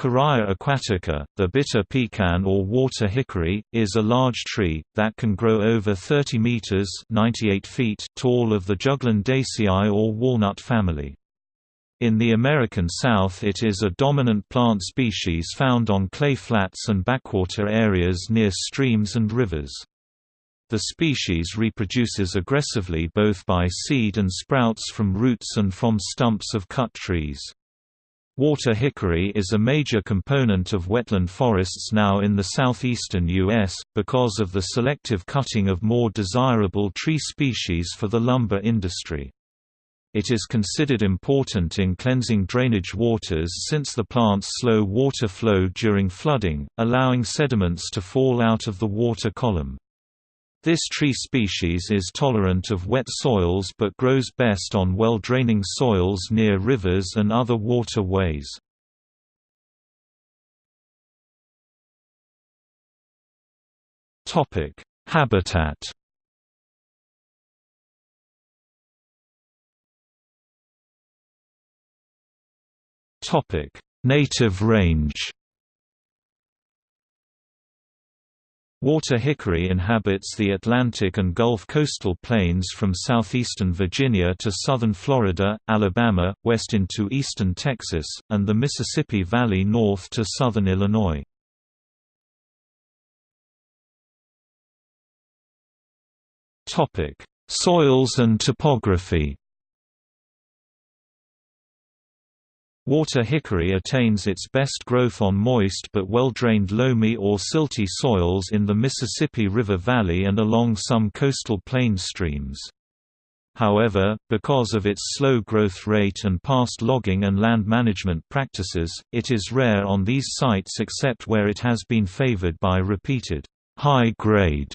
Carya aquatica, the bitter pecan or water hickory, is a large tree, that can grow over 30 meters 98 feet tall of the Juglandaceae or walnut family. In the American South it is a dominant plant species found on clay flats and backwater areas near streams and rivers. The species reproduces aggressively both by seed and sprouts from roots and from stumps of cut trees. Water hickory is a major component of wetland forests now in the southeastern U.S., because of the selective cutting of more desirable tree species for the lumber industry. It is considered important in cleansing drainage waters since the plants slow water flow during flooding, allowing sediments to fall out of the water column. This tree species is tolerant of wet soils but grows best on well-draining soils near rivers and other water ways. Habitat Native range Water hickory inhabits the Atlantic and Gulf coastal plains from southeastern Virginia to southern Florida, Alabama, west into eastern Texas, and the Mississippi Valley north to southern Illinois. Soils and topography Water hickory attains its best growth on moist but well-drained loamy or silty soils in the Mississippi River Valley and along some coastal plain streams. However, because of its slow growth rate and past logging and land management practices, it is rare on these sites except where it has been favored by repeated, high-grade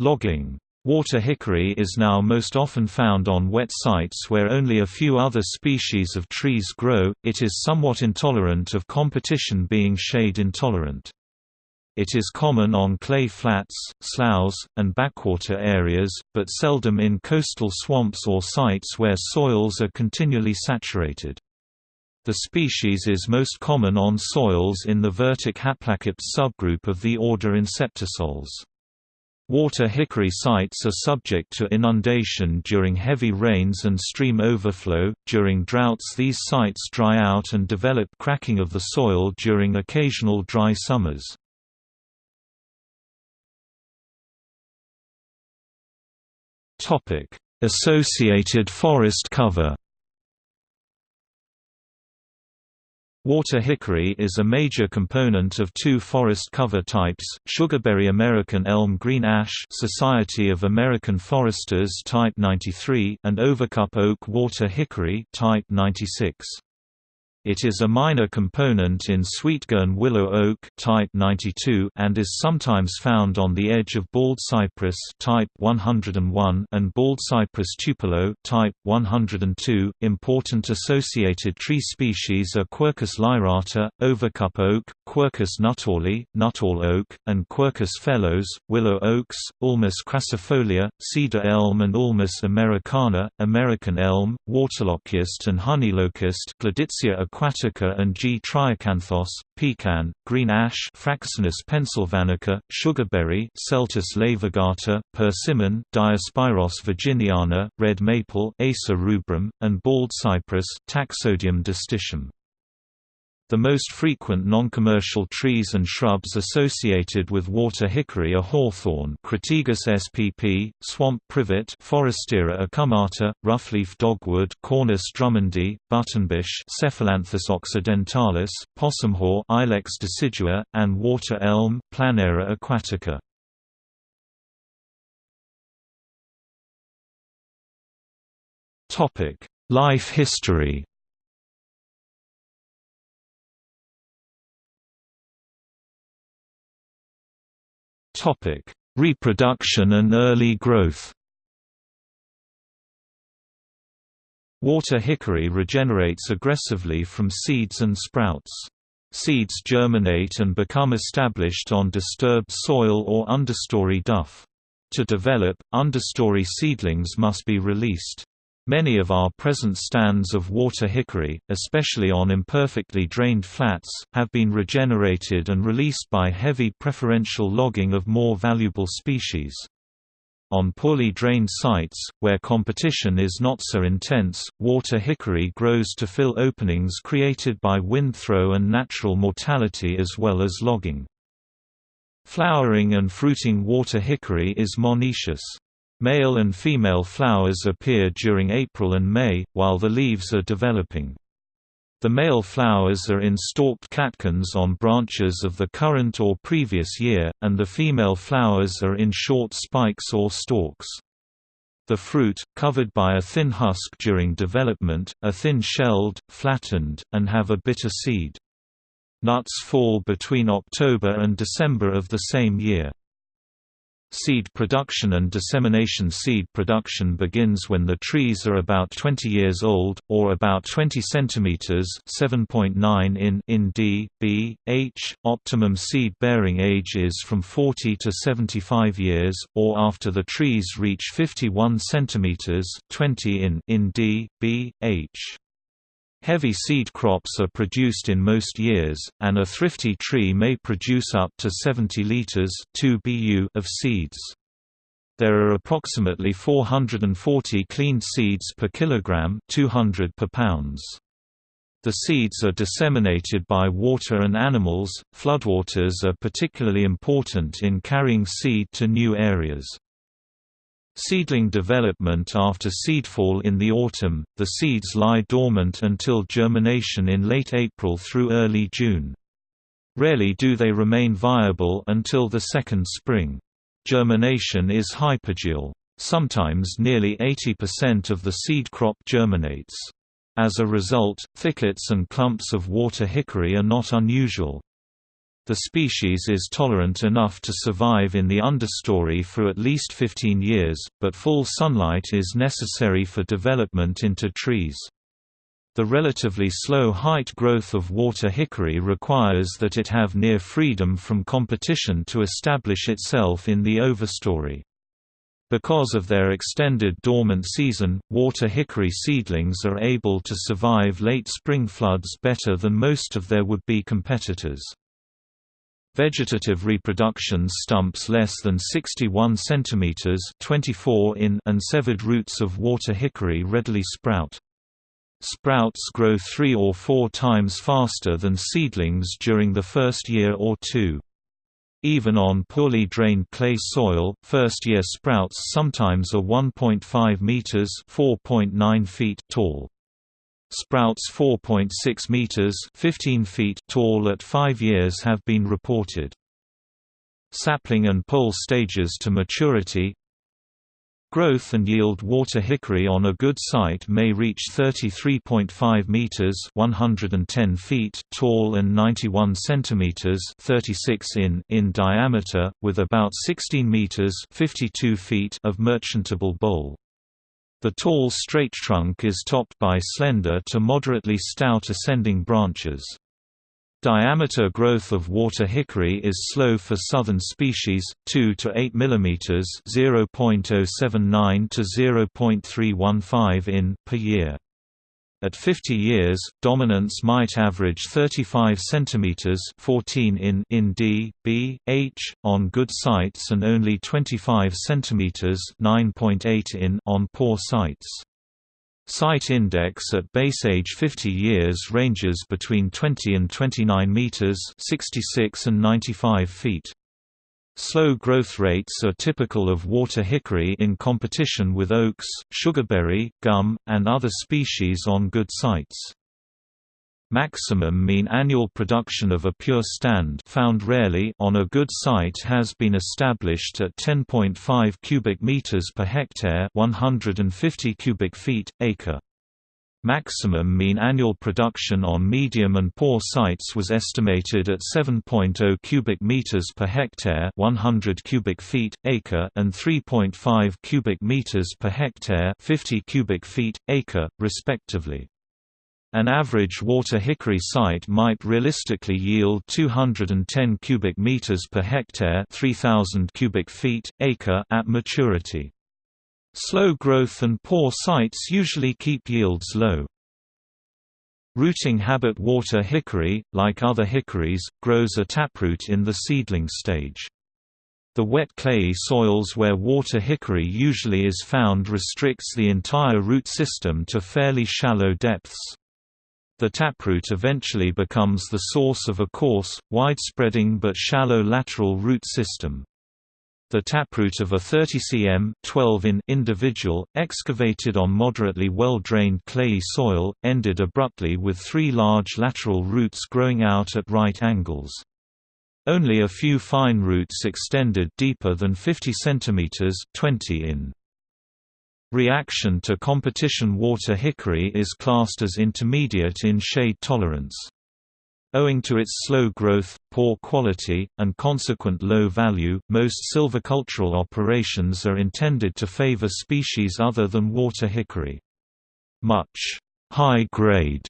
logging. Water hickory is now most often found on wet sites where only a few other species of trees grow. It is somewhat intolerant of competition being shade intolerant. It is common on clay flats, sloughs, and backwater areas, but seldom in coastal swamps or sites where soils are continually saturated. The species is most common on soils in the Vertic Haplaquepts subgroup of the order Inceptisols. Water hickory sites are subject to inundation during heavy rains and stream overflow. During droughts, these sites dry out and develop cracking of the soil during occasional dry summers. Topic: Associated forest cover. Water hickory is a major component of two forest cover types, sugarberry American elm green ash Society of American Foresters type 93 and overcup oak water hickory type 96. It is a minor component in sweetgum willow oak type 92 and is sometimes found on the edge of bald cypress type 101 and bald cypress tupelo type 102. Important associated tree species are Quercus lyrata, overcup oak, Quercus nuttallii, nuttall oak, and Quercus phellos, willow oaks, Ulmus crassifolia, cedar elm and Ulmus americana, American elm, waterlocust and honeylocust Gleditsia aquatica and G. triacanthos, pecan, green ash Fraxinus pennsylvanica, sugarberry Celtis laevigata, persimmon Diospyros virginiana, red maple Acer rubrum, and bald cypress Taxodium distichum. The most frequent non-commercial trees and shrubs associated with water hickory are hawthorn Crataegus spp, swamp privet Forestiera acuminata, roughleaf dogwood Cornus drummondi, buttonbush Cephalanthus occidentalis, possumhaw Ilex decidua, and water elm Planera aquatica. Life history Topic: Reproduction and early growth. Water hickory regenerates aggressively from seeds and sprouts. Seeds germinate and become established on disturbed soil or understory duff. To develop, understory seedlings must be released. Many of our present stands of water hickory, especially on imperfectly drained flats, have been regenerated and released by heavy preferential logging of more valuable species. On poorly drained sites, where competition is not so intense, water hickory grows to fill openings created by wind throw and natural mortality as well as logging. Flowering and fruiting water hickory is monoecious. Male and female flowers appear during April and May, while the leaves are developing. The male flowers are in stalked catkins on branches of the current or previous year, and the female flowers are in short spikes or stalks. The fruit, covered by a thin husk during development, are thin-shelled, flattened, and have a bitter seed. Nuts fall between October and December of the same year. Seed production and dissemination Seed production begins when the trees are about 20 years old, or about 20 cm 7.9 in in D, B, H. Optimum seed-bearing age is from 40 to 75 years, or after the trees reach 51 cm 20 in in D, B, H. Heavy seed crops are produced in most years, and a thrifty tree may produce up to 70 liters 2 bu of seeds. There are approximately 440 cleaned seeds per kilogram 200 per pounds. The seeds are disseminated by water and animals. Floodwaters are particularly important in carrying seed to new areas. Seedling development after seedfall in the autumn, the seeds lie dormant until germination in late April through early June. Rarely do they remain viable until the second spring. Germination is hypogeal. Sometimes nearly 80% of the seed crop germinates. As a result, thickets and clumps of water hickory are not unusual. The species is tolerant enough to survive in the understory for at least 15 years, but full sunlight is necessary for development into trees. The relatively slow height growth of water hickory requires that it have near freedom from competition to establish itself in the overstory. Because of their extended dormant season, water hickory seedlings are able to survive late spring floods better than most of their would-be competitors. Vegetative reproduction stumps less than 61 cm 24 in and severed roots of water hickory readily sprout. Sprouts grow three or four times faster than seedlings during the first year or two. Even on poorly drained clay soil, first-year sprouts sometimes are 1.5 meters (4.9 feet) tall. Sprouts 4.6 meters (15 feet) tall at 5 years have been reported. Sapling and pole stages to maturity Growth and yield water hickory on a good site may reach 33.5 meters (110 feet) tall and 91 centimeters (36 in) in diameter with about 16 meters (52 feet) of merchantable bole. The tall straight trunk is topped by slender to moderately stout ascending branches. Diameter growth of water hickory is slow for southern species, 2 to 8 mm (0.079 to 0.315 in) per year. At 50 years, dominance might average 35 cm 14 in in D, B, H, on good sites and only 25 cm 9.8 in on poor sites. Site index at base age 50 years ranges between 20 and 29 meters 66 and 95 feet. Slow growth rates are typical of water hickory in competition with oaks, sugarberry, gum, and other species on good sites. Maximum mean annual production of a pure stand found rarely on a good site has been established at 10.5 cubic meters per hectare, 150 cubic feet acre. Maximum mean annual production on medium and poor sites was estimated at 7.0 cubic meters per hectare, 100 cubic feet acre, and 3.5 cubic meters per hectare, 50 cubic feet acre, respectively. An average water hickory site might realistically yield 210 cubic meters per hectare, 3000 cubic feet acre at maturity. Slow growth and poor sites usually keep yields low. Rooting habit water hickory, like other hickories, grows a taproot in the seedling stage. The wet clayey soils where water hickory usually is found restricts the entire root system to fairly shallow depths. The taproot eventually becomes the source of a coarse, wide-spreading but shallow lateral root system. The taproot of a 30 cm 12 in individual, excavated on moderately well-drained clayey soil, ended abruptly with three large lateral roots growing out at right angles. Only a few fine roots extended deeper than 50 cm 20 in. Reaction to competition water hickory is classed as intermediate in shade tolerance. Owing to its slow growth, poor quality, and consequent low value, most silvicultural operations are intended to favor species other than water hickory. Much high-grade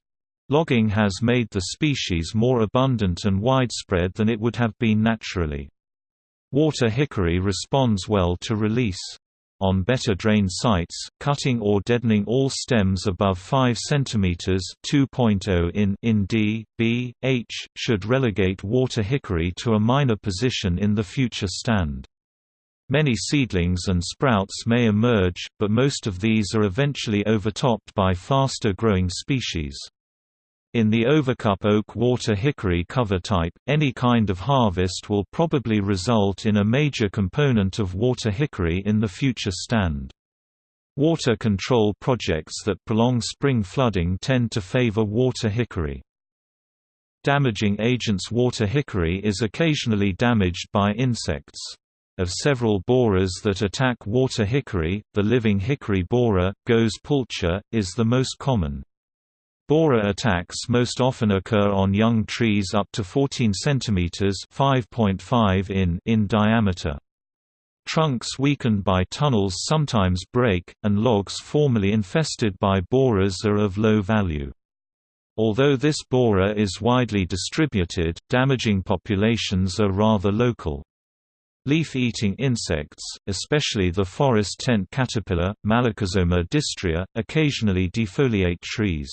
logging has made the species more abundant and widespread than it would have been naturally. Water hickory responds well to release. On better drained sites, cutting or deadening all stems above 5 cm 2.0 in, in D, B, H, should relegate water hickory to a minor position in the future stand. Many seedlings and sprouts may emerge, but most of these are eventually overtopped by faster growing species. In the overcup oak water hickory cover type, any kind of harvest will probably result in a major component of water hickory in the future stand. Water control projects that prolong spring flooding tend to favor water hickory. Damaging agents Water hickory is occasionally damaged by insects. Of several borers that attack water hickory, the living hickory borer, Goes pulcher, is the most common. Borer attacks most often occur on young trees up to 14 cm (5.5 in) in diameter. Trunks weakened by tunnels sometimes break, and logs formerly infested by borers are of low value. Although this borer is widely distributed, damaging populations are rather local. Leaf-eating insects, especially the forest tent caterpillar, Malacosoma disstria, occasionally defoliate trees.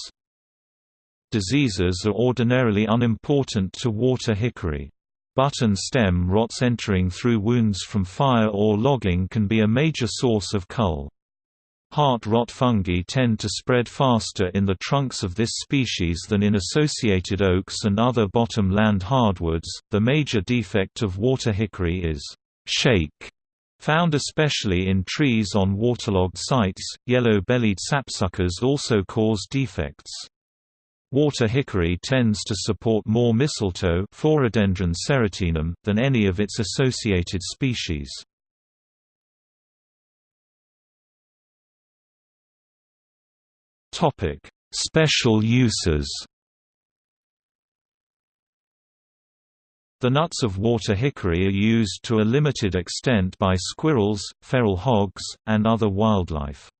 Diseases are ordinarily unimportant to water hickory. Button stem rots entering through wounds from fire or logging can be a major source of cull. Heart rot fungi tend to spread faster in the trunks of this species than in associated oaks and other bottom land hardwoods. The major defect of water hickory is shake, found especially in trees on waterlogged sites. Yellow-bellied sapsuckers also cause defects. Water hickory tends to support more mistletoe serotinum, than any of its associated species. Special uses The nuts of water hickory are used to a limited extent by squirrels, feral hogs, and other wildlife.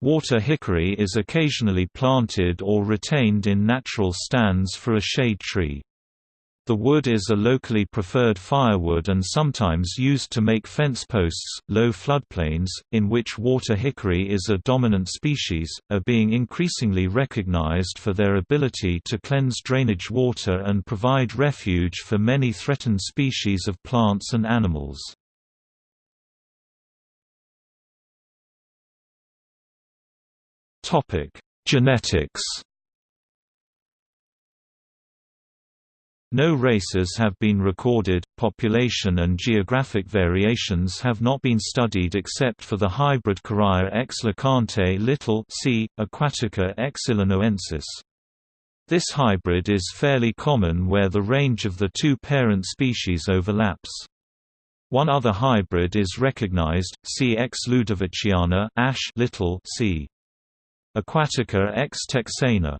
Water hickory is occasionally planted or retained in natural stands for a shade tree. The wood is a locally preferred firewood and sometimes used to make fence posts. Low floodplains, in which water hickory is a dominant species, are being increasingly recognized for their ability to cleanse drainage water and provide refuge for many threatened species of plants and animals. Genetics. No races have been recorded, population and geographic variations have not been studied except for the hybrid Carya x lecontei little c. aquatica x illinoensis. This hybrid is fairly common where the range of the two parent species overlaps. One other hybrid is recognized, C. ex ludoviciana ash little c. Aquatica x texana